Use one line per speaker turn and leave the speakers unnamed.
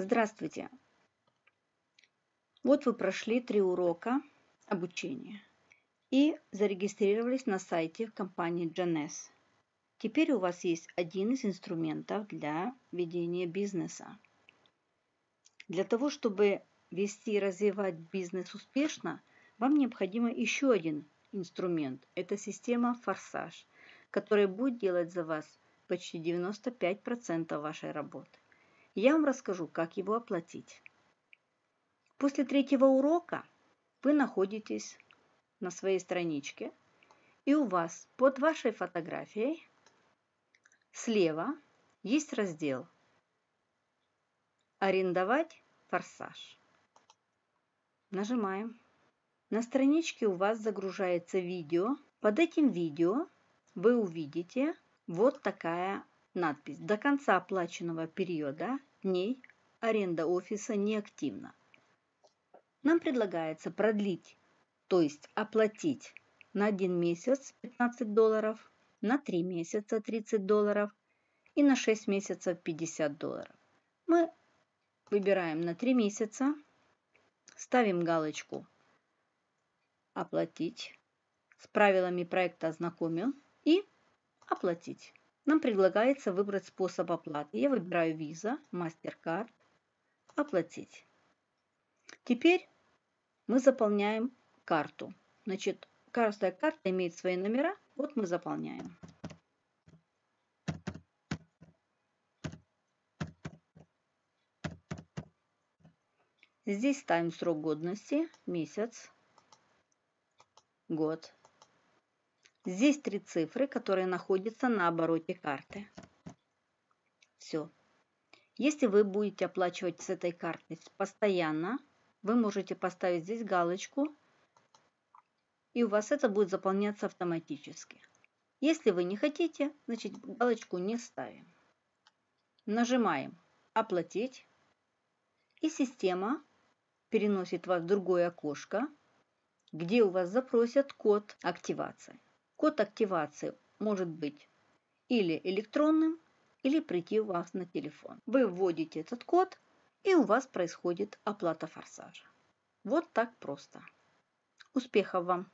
Здравствуйте! Вот вы прошли три урока обучения и зарегистрировались на сайте компании GNS. Теперь у вас есть один из инструментов для ведения бизнеса. Для того, чтобы вести и развивать бизнес успешно, вам необходимо еще один инструмент. Это система «Форсаж», которая будет делать за вас почти 95% вашей работы. Я вам расскажу, как его оплатить. После третьего урока вы находитесь на своей страничке, и у вас под вашей фотографией слева есть раздел «Арендовать форсаж». Нажимаем. На страничке у вас загружается видео. Под этим видео вы увидите вот такая надпись. До конца оплаченного периода дней аренда офиса неактивна. Нам предлагается продлить, то есть оплатить на один месяц 15 долларов, на 3 месяца 30 долларов и на 6 месяцев 50 долларов. Мы выбираем на 3 месяца, ставим галочку «Оплатить», с правилами проекта ознакомил и «Оплатить». Нам предлагается выбрать способ оплаты. Я выбираю Visa, MasterCard, «Оплатить». Теперь мы заполняем карту. Значит, каждая карта имеет свои номера. Вот мы заполняем. Здесь ставим срок годности, месяц, год. Здесь три цифры, которые находятся на обороте карты. Все. Если вы будете оплачивать с этой карты постоянно, вы можете поставить здесь галочку, и у вас это будет заполняться автоматически. Если вы не хотите, значит галочку не ставим. Нажимаем «Оплатить», и система переносит вас в другое окошко, где у вас запросят код активации. Код активации может быть или электронным, или прийти у вас на телефон. Вы вводите этот код, и у вас происходит оплата форсажа. Вот так просто. Успехов вам!